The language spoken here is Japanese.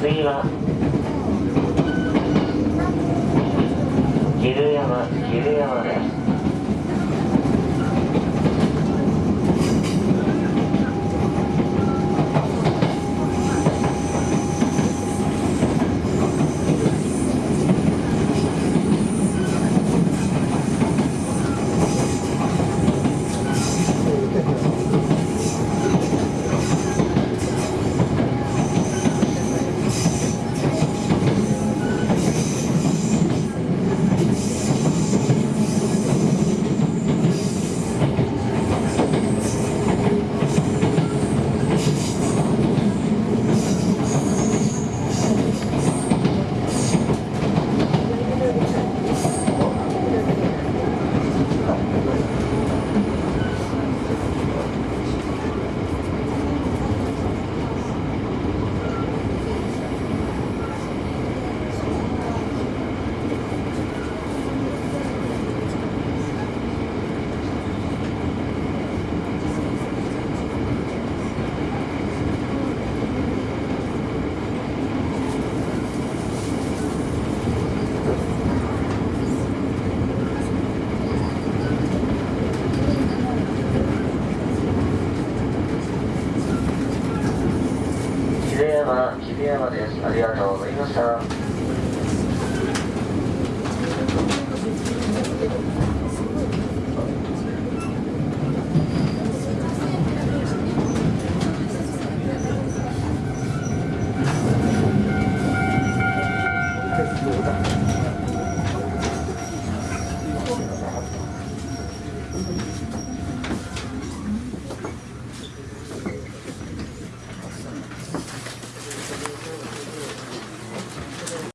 次は昼山昼山です秀山、山です。ありがとうございました。